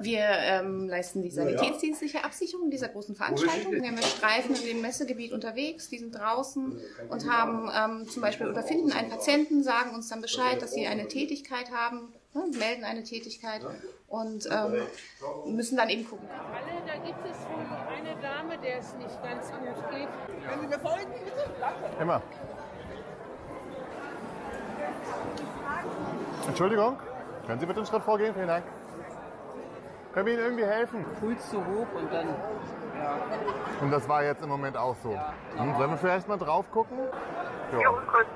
Wir ähm, leisten die sanitätsdienstliche Absicherung dieser großen Veranstaltung. Wir haben Streifen in dem Messegebiet unterwegs, die sind draußen und haben ähm, zum Beispiel oder finden einen Patienten, sagen uns dann Bescheid, dass sie eine Tätigkeit haben, ne, melden eine Tätigkeit und ähm, müssen dann eben gucken. Alle, da gibt es eine Dame, der es nicht ganz gut geht. Können Sie mir folgen, bitte? Danke. Immer. Entschuldigung, können Sie bitte einen Schritt vorgehen? Vielen Dank. Können wir Ihnen irgendwie helfen? Puls zu hoch und dann, ja. Und das war jetzt im Moment auch so. Hm, sollen wir vielleicht mal drauf gucken? Ja,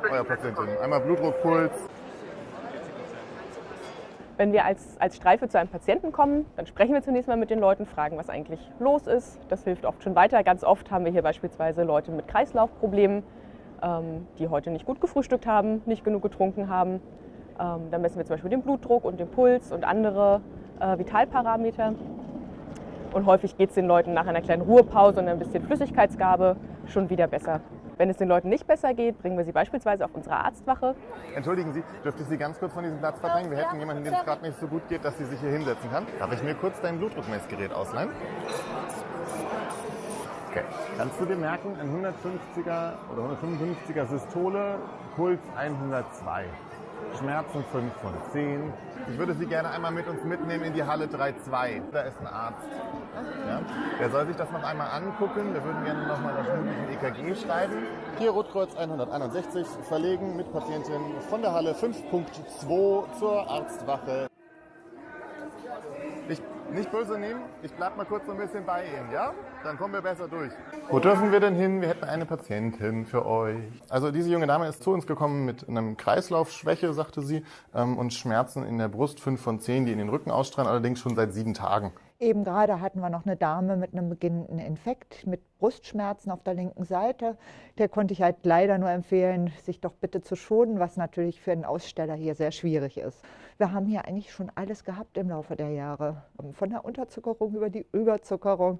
euer Patientin. Einmal Blutdruck, Puls. Wenn wir als, als Streife zu einem Patienten kommen, dann sprechen wir zunächst mal mit den Leuten, fragen, was eigentlich los ist. Das hilft oft schon weiter. Ganz oft haben wir hier beispielsweise Leute mit Kreislaufproblemen, ähm, die heute nicht gut gefrühstückt haben, nicht genug getrunken haben. Ähm, dann messen wir zum Beispiel den Blutdruck und den Puls und andere äh, Vitalparameter. Und häufig geht es den Leuten nach einer kleinen Ruhepause und ein bisschen Flüssigkeitsgabe schon wieder besser. Wenn es den Leuten nicht besser geht, bringen wir sie beispielsweise auf unsere Arztwache. Entschuldigen Sie, dürfte ich Sie ganz kurz von diesem Platz verdrängen? Wir hätten jemanden, dem es gerade nicht so gut geht, dass Sie sich hier hinsetzen kann. Darf ich mir kurz dein Blutdruckmessgerät ausleihen? Okay. Kannst du dir merken, ein 150er oder 155er Systole, Puls 102. Schmerzen 5 von 10. Ich würde Sie gerne einmal mit uns mitnehmen in die Halle 3.2. Da ist ein Arzt. Ja? Der soll sich das noch einmal angucken. Wir würden gerne nochmal das mögliche EKG schreiben. Hier Rotkreuz 161 verlegen mit Patientin von der Halle 5.2 zur Arztwache. Ich nicht böse nehmen, ich bleib mal kurz so ein bisschen bei Ihnen, ja? Dann kommen wir besser durch. Wo dürfen wir denn hin? Wir hätten eine Patientin für euch. Also diese junge Dame ist zu uns gekommen mit einem Kreislaufschwäche, sagte sie, ähm, und Schmerzen in der Brust, 5 von 10, die in den Rücken ausstrahlen, allerdings schon seit sieben Tagen. Eben gerade hatten wir noch eine Dame mit einem beginnenden Infekt mit Brustschmerzen auf der linken Seite. Der konnte ich halt leider nur empfehlen, sich doch bitte zu schonen, was natürlich für einen Aussteller hier sehr schwierig ist. Wir haben hier eigentlich schon alles gehabt im Laufe der Jahre. Von der Unterzuckerung über die Überzuckerung,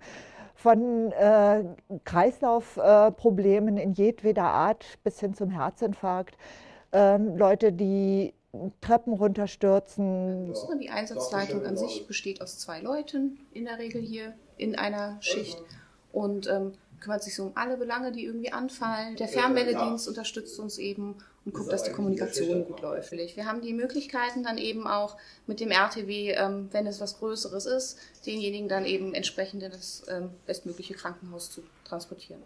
von äh, Kreislaufproblemen äh, in jedweder Art bis hin zum Herzinfarkt. Ähm, Leute, die Treppen runterstürzen. Die Einsatzleitung an sich besteht aus zwei Leuten, in der Regel hier in einer Schicht. Und ähm, kümmert sich so um alle Belange, die irgendwie anfallen. Der Fernmeldedienst unterstützt uns eben und guckt, dass die Kommunikation gut läuft. Wir haben die Möglichkeiten dann eben auch mit dem RTW, ähm, wenn es was Größeres ist, denjenigen dann eben entsprechend in das ähm, bestmögliche Krankenhaus zu transportieren.